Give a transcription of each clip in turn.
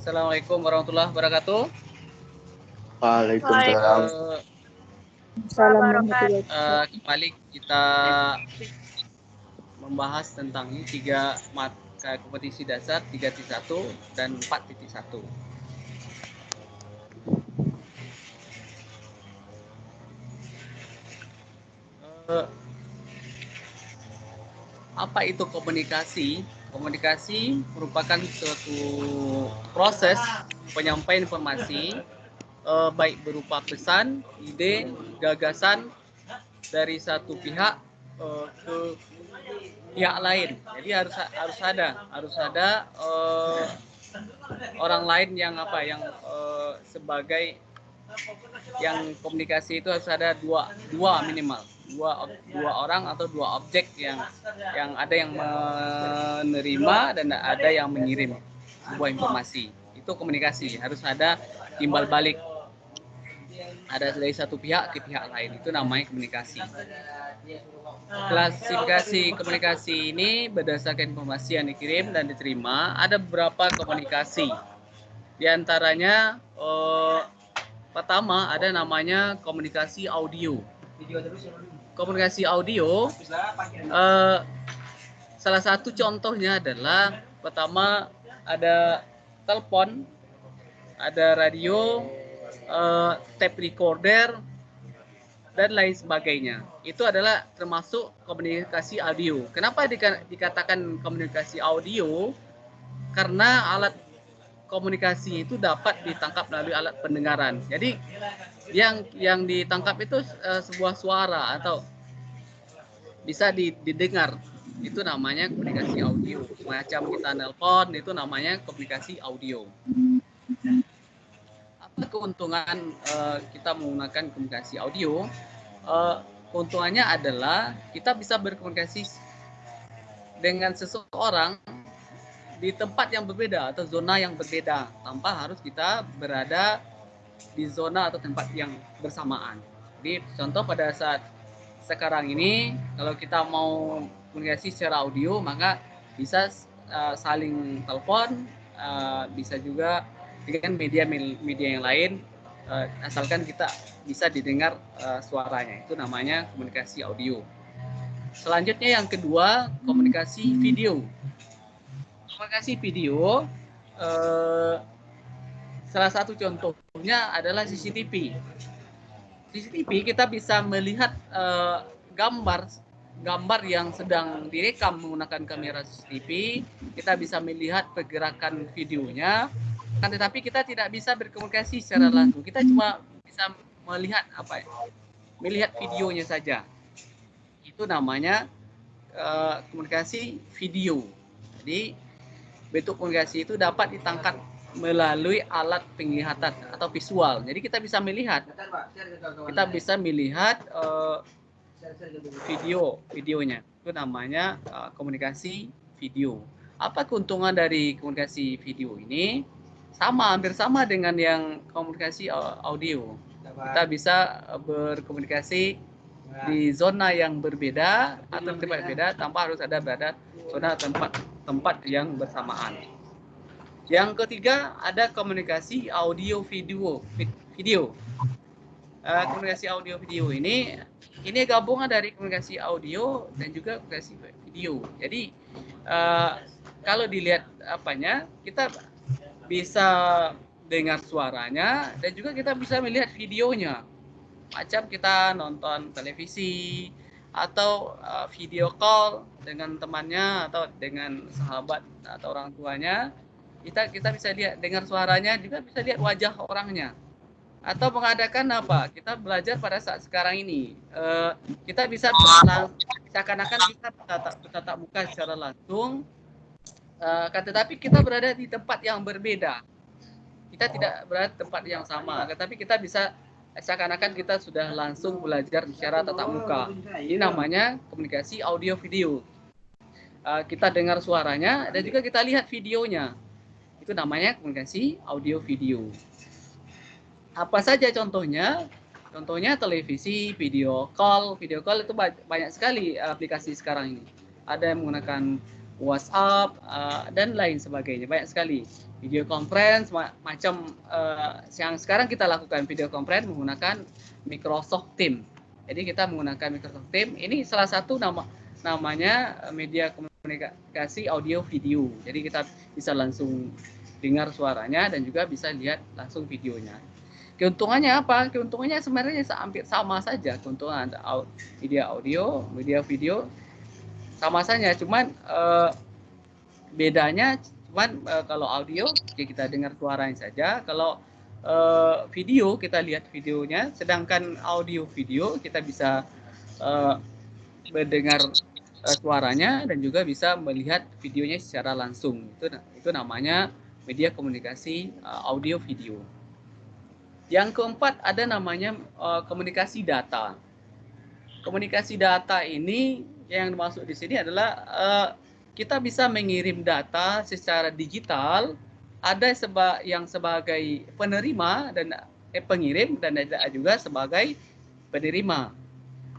Assalamualaikum warahmatullahi wabarakatuh. Waalaikumsalam. Uh, uh, kembali kita membahas tentang ini tiga mata kompetisi dasar 3.1 dan 4.1. apa itu komunikasi? Komunikasi merupakan suatu proses penyampaian informasi eh, baik berupa pesan, ide, gagasan dari satu pihak eh, ke pihak lain. Jadi harus harus ada harus ada eh, orang lain yang apa yang eh, sebagai yang komunikasi itu harus ada dua dua minimal dua dua orang atau dua objek yang yang ada yang menerima dan ada yang mengirim sebuah informasi. Itu komunikasi harus ada timbal balik. Ada dari satu pihak ke pihak lain itu namanya komunikasi. Klasifikasi komunikasi ini berdasarkan informasi yang dikirim dan diterima ada beberapa komunikasi. Di antaranya eh, pertama ada namanya komunikasi audio komunikasi audio uh, salah satu contohnya adalah pertama ada telepon ada radio uh, tape recorder dan lain sebagainya. Itu adalah termasuk komunikasi audio. Kenapa dikatakan komunikasi audio? Karena alat komunikasi itu dapat ditangkap melalui alat pendengaran. Jadi yang yang ditangkap itu uh, sebuah suara atau bisa didengar. Itu namanya komunikasi audio. Semacam kita nelpon itu namanya komunikasi audio. Apa keuntungan uh, kita menggunakan komunikasi audio? Uh, keuntungannya adalah kita bisa berkomunikasi dengan seseorang di tempat yang berbeda atau zona yang berbeda tanpa harus kita berada di zona atau tempat yang bersamaan. Jadi contoh pada saat sekarang ini kalau kita mau komunikasi secara audio maka bisa uh, saling telepon, uh, bisa juga dengan media-media yang lain uh, asalkan kita bisa didengar uh, suaranya. Itu namanya komunikasi audio. Selanjutnya yang kedua, komunikasi video. Komunikasi video uh, salah satu contohnya adalah CCTV. CCTV kita bisa melihat uh, gambar gambar yang sedang direkam menggunakan kamera CCTV, kita bisa melihat pergerakan videonya, kan tetapi kita tidak bisa berkomunikasi secara langsung. Kita cuma bisa melihat apa ya? Melihat videonya saja. Itu namanya uh, komunikasi video. Jadi bentuk komunikasi itu dapat ditangkap melalui alat penglihatan atau visual. Jadi kita bisa melihat, kita bisa melihat uh, video, videonya. Itu namanya uh, komunikasi video. Apa keuntungan dari komunikasi video ini? Sama, hampir sama dengan yang komunikasi audio. Kita bisa berkomunikasi di zona yang berbeda atau tempat berbeda tanpa harus ada berada zona tempat tempat yang bersamaan. Yang ketiga ada komunikasi audio video video. Uh, komunikasi audio video ini ini gabungan dari komunikasi audio dan juga komunikasi video. Jadi uh, kalau dilihat apanya kita bisa dengar suaranya dan juga kita bisa melihat videonya. Macam kita nonton televisi atau uh, video call dengan temannya atau dengan sahabat atau orang tuanya. Kita kita bisa lihat dengar suaranya juga bisa lihat wajah orangnya. Atau mengadakan apa? Kita belajar pada saat sekarang ini. Uh, kita bisa seakan-akan kita bertatap, bertatap muka secara langsung. Uh, tetapi kita berada di tempat yang berbeda. Kita tidak berada di tempat yang sama tetapi kita bisa seakan-akan kita sudah langsung belajar secara tatap muka ini namanya komunikasi audio video uh, kita dengar suaranya dan juga kita lihat videonya itu namanya komunikasi audio video. Apa saja contohnya? Contohnya televisi, video call, video call itu banyak sekali aplikasi sekarang ini. Ada yang menggunakan WhatsApp uh, dan lain sebagainya, banyak sekali. Video conference ma macam uh, yang sekarang kita lakukan video conference menggunakan Microsoft Teams. Jadi kita menggunakan Microsoft Teams. Ini salah satu nama namanya media komunikasi audio video. Jadi kita bisa langsung dengar suaranya dan juga bisa lihat langsung videonya. Keuntungannya apa? Keuntungannya sebenarnya hampir sama saja keuntungan media audio, media video sama saja, cuman uh, bedanya cuman uh, kalau audio ya kita dengar suaranya saja, kalau uh, video kita lihat videonya, sedangkan audio video kita bisa uh, mendengar uh, suaranya dan juga bisa melihat videonya secara langsung. Itu itu namanya media komunikasi uh, audio video. Yang keempat ada namanya uh, komunikasi data. Komunikasi data ini yang dimaksud di sini adalah uh, kita bisa mengirim data secara digital. Ada seba yang sebagai penerima dan eh, pengirim dan ada juga sebagai penerima.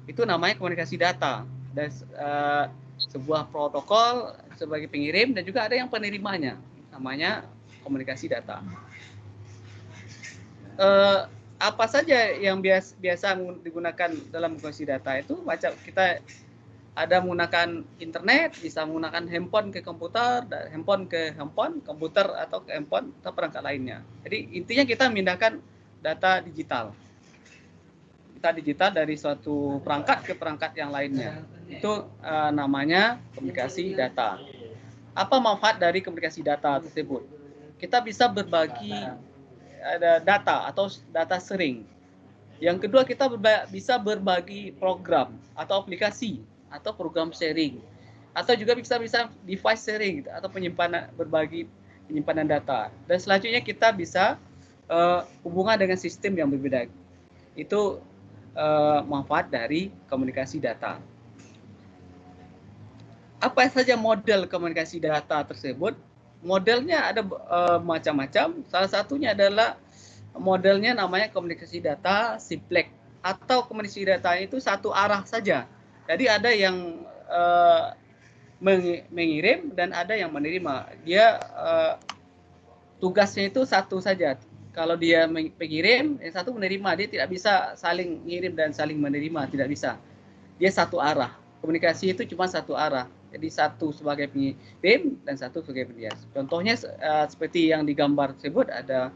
Itu namanya komunikasi data dan uh, sebuah protokol sebagai pengirim dan juga ada yang penerimanya. Namanya komunikasi data uh, apa saja yang biasa, biasa digunakan dalam komunikasi data itu macam kita ada menggunakan internet, bisa menggunakan handphone ke komputer, handphone ke handphone, komputer atau ke handphone atau perangkat lainnya. Jadi intinya kita memindahkan data digital. Data digital dari suatu perangkat ke perangkat yang lainnya. Itu uh, namanya komunikasi data. Apa manfaat dari komunikasi data tersebut? Kita bisa berbagi ada data atau data sering. Yang kedua kita berba bisa berbagi program atau aplikasi atau program sharing atau juga bisa bisa device sharing gitu, atau penyimpanan berbagi penyimpanan data. Dan selanjutnya kita bisa uh, hubungan dengan sistem yang berbeda. Itu uh, manfaat dari komunikasi data. Apa saja model komunikasi data tersebut? modelnya ada uh, macam-macam. Salah satunya adalah modelnya namanya komunikasi data simplex atau komunikasi data itu satu arah saja. Jadi ada yang uh, mengirim dan ada yang menerima. Dia uh, tugasnya itu satu saja. Kalau dia mengirim, yang satu menerima. Dia tidak bisa saling mengirim dan saling menerima, tidak bisa. Dia satu arah. Komunikasi itu cuma satu arah. Jadi satu sebagai pengirim dan satu sebagai pendias. Contohnya uh, seperti yang digambar tersebut ada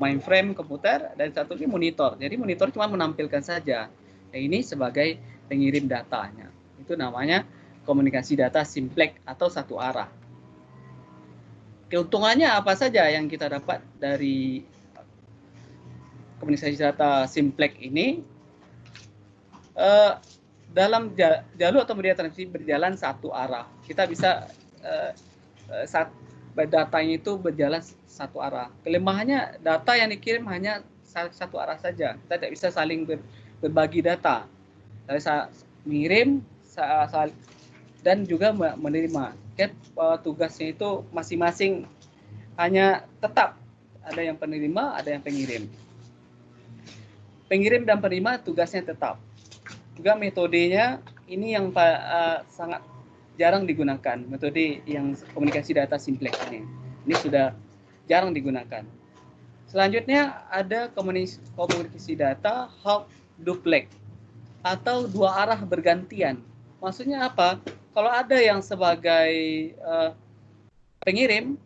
mainframe komputer dan satu ini monitor. Jadi monitor cuma menampilkan saja. Nah, ini sebagai pengirim datanya. Itu namanya komunikasi data simplex atau satu arah. Keuntungannya apa saja yang kita dapat dari komunikasi data simplex ini? Uh, dalam jalur atau media transmisi berjalan satu arah. Kita bisa uh, uh, saat datanya itu berjalan satu arah. Kelemahannya data yang dikirim hanya satu arah saja. Kita tidak bisa saling ber, berbagi data. Saat mengirim dan juga menerima. Kan tugasnya itu masing-masing hanya tetap. Ada yang penerima, ada yang pengirim. Pengirim dan penerima tugasnya tetap. Juga metodenya ini yang uh, sangat jarang digunakan. Metode yang komunikasi data simplex ini. Ini sudah jarang digunakan. Selanjutnya ada komunikasi data half duplex atau dua arah bergantian. Maksudnya apa? Kalau ada yang sebagai uh, pengirim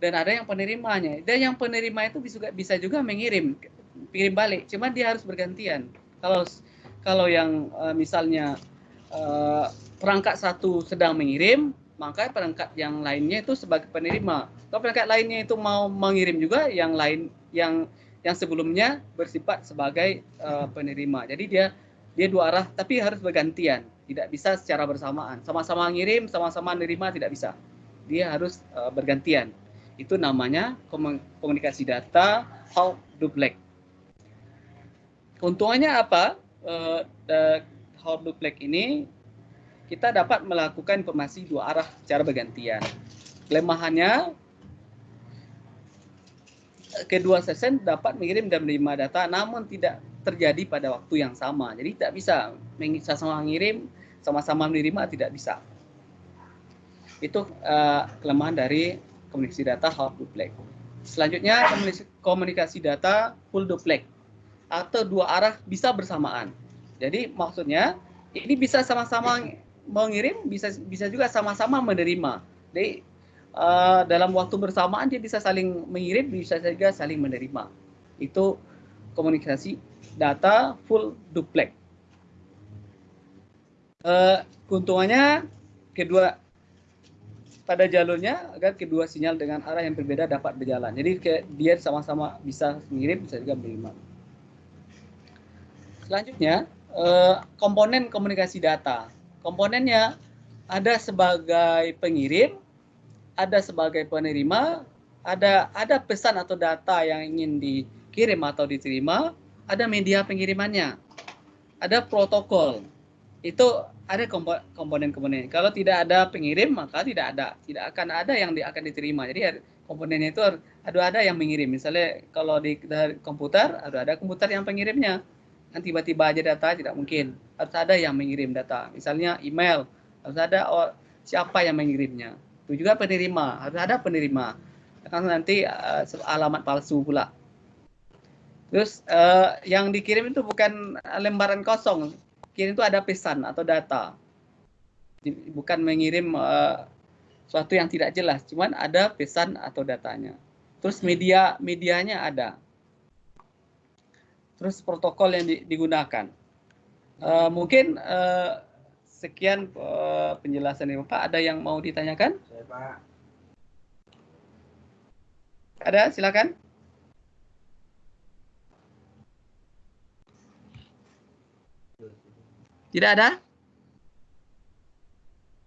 dan ada yang penerimanya. Dan yang penerima itu bisa bisa juga mengirim kirim balik. Cuman dia harus bergantian. Kalau kalau yang uh, misalnya uh, perangkat satu sedang mengirim, maka perangkat yang lainnya itu sebagai penerima. Kalau perangkat lainnya itu mau mengirim juga, yang lain yang yang sebelumnya bersifat sebagai uh, penerima. Jadi dia dia dua arah, tapi harus bergantian, tidak bisa secara bersamaan. Sama-sama ngirim, sama-sama menerima tidak bisa. Dia harus uh, bergantian. Itu namanya komunikasi data half duplex. Keuntungannya apa? uh, hot duplex ini kita dapat melakukan informasi dua arah secara bergantian. Kelemahannya kedua sesen dapat mengirim dan menerima data namun tidak terjadi pada waktu yang sama. Jadi tidak bisa sama-sama mengirim, sama-sama menerima tidak bisa. Itu uh, kelemahan dari komunikasi data half duplex. Selanjutnya komunikasi data full duplex atau dua arah bisa bersamaan. Jadi maksudnya ini bisa sama-sama mengirim, bisa bisa juga sama-sama menerima. Jadi uh, dalam waktu bersamaan dia bisa saling mengirim, bisa juga saling menerima. Itu komunikasi data full duplex. Uh, keuntungannya kedua pada jalurnya agar kedua sinyal dengan arah yang berbeda dapat berjalan. Jadi kayak dia sama-sama bisa mengirim, bisa juga menerima. Selanjutnya, eh, komponen komunikasi data. Komponennya ada sebagai pengirim, ada sebagai penerima, ada ada pesan atau data yang ingin dikirim atau diterima, ada media pengirimannya, ada protokol. Itu ada komponen-komponen. Kalau tidak ada pengirim maka tidak ada, tidak akan ada yang di, akan diterima. Jadi komponennya itu ada ada yang mengirim. Misalnya kalau di komputer ada ada komputer yang pengirimnya. Kan tiba-tiba aja data tidak mungkin. Harus ada yang mengirim data. Misalnya email harus ada oh, siapa yang mengirimnya. Itu juga penerima harus ada penerima. Karena nanti uh, alamat palsu pula. Terus uh, yang dikirim itu bukan lembaran kosong, kirim itu ada pesan atau data. Bukan mengirim uh, suatu yang tidak jelas, cuman ada pesan atau datanya. Terus media medianya ada. Terus protokol yang digunakan. Uh, mungkin uh, sekian uh, penjelasan ini Bapak. Ada yang mau ditanyakan? Saya, Pak. Ada, silakan. Tidak ada?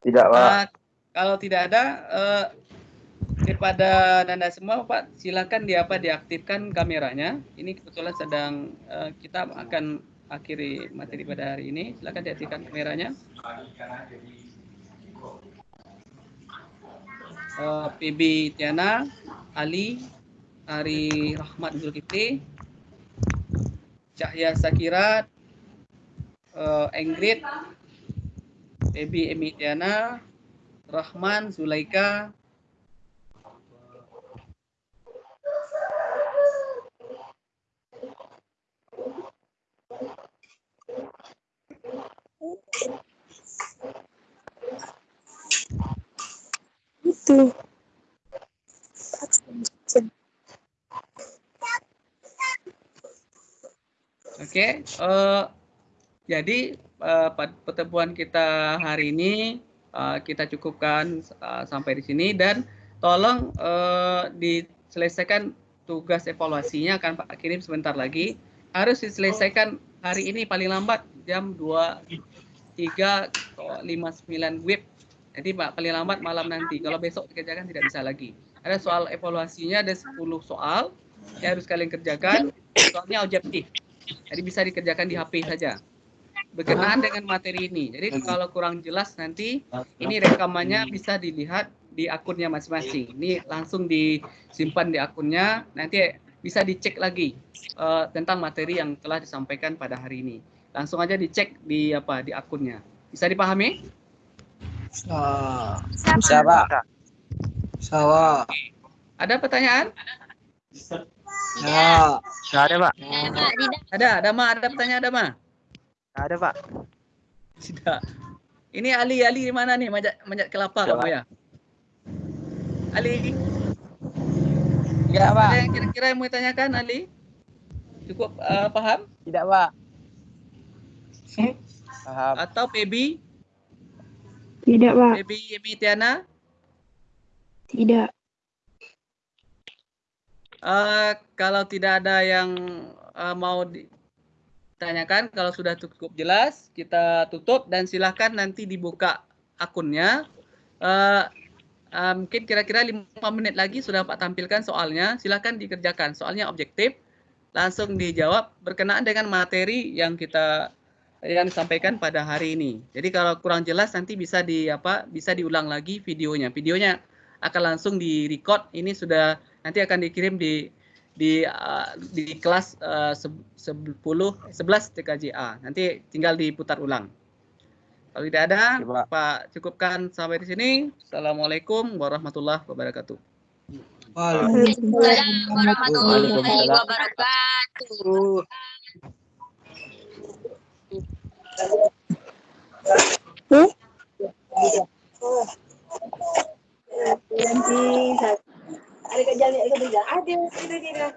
Tidak, Pak. Uh, kalau tidak ada, uh, daripada Nanda semua, Pak, silakan di apa diaktifkan kameranya. Ini kebetulan sedang uh, kita akan akhiri materi pada hari ini. Silakan diaktifkan kameranya. Uh, PB Tiana, Ali, Ari Rahmat Zulkifli, Cahya Sakirat, uh, Engrid, Ebi Emitiana, Rahman, Zulaika, itu. Oke, okay, uh, eh, jadi uh, pertemuan kita hari ini uh, kita cukupkan uh, sampai di sini dan tolong diselesaikan tugas evaluasinya akan Pak kirim sebentar lagi harus diselesaikan hari ini paling lambat jam 2 3 59 WIB. Jadi Pak paling lambat malam nanti. Kalau besok dikerjakan tidak bisa lagi. Ada soal evaluasinya ada 10 soal yang harus kalian kerjakan. Soalnya objektif. Jadi bisa dikerjakan di HP saja berkenaan dengan materi ini. Jadi kalau kurang jelas nanti ini rekamannya bisa dilihat di akunnya masing-masing. Ini langsung disimpan di akunnya, nanti bisa dicek lagi uh, tentang materi yang telah disampaikan pada hari ini. Langsung aja dicek di apa di akunnya. Bisa dipahami? Bisa, Pak. Bisa, Ada pertanyaan? Ya. Ada, Pak. Ada, ada, Ma. Ada pertanyaan, ada, Ma? Ada Pak. Tidak. Ini Ali, Ali di mana nih? Manjat, manjat kelapa kamu ya? Ali. Ya Pak. Ada yang kira-kira yang mau ditanyakan Ali? Cukup uh, paham? Tidak Pak. paham. Atau Pebi? Tidak Pak. Pebi Yemi Tiana? Tidak. Uh, kalau tidak ada yang uh, mau di, tanyakan kalau sudah cukup jelas kita tutup dan silahkan nanti dibuka akunnya uh, uh, mungkin kira-kira lima menit lagi sudah Pak tampilkan soalnya silahkan dikerjakan soalnya objektif langsung dijawab berkenaan dengan materi yang kita yang disampaikan pada hari ini. Jadi kalau kurang jelas nanti bisa di apa bisa diulang lagi videonya. Videonya akan langsung di record. Ini sudah nanti akan dikirim di di uh, di kelas uh, se- 10 11 TKJA. Nanti tinggal diputar ulang. Kalau tidak ada, Oke, Pak. Pak cukupkan sampai di sini. Assalamualaikum warahmatullahi wabarakatuh. Waalaikumsalam warahmatullahi wabarakatuh. Nanti ada kerjaan ada kerjaan ada, ada, ada.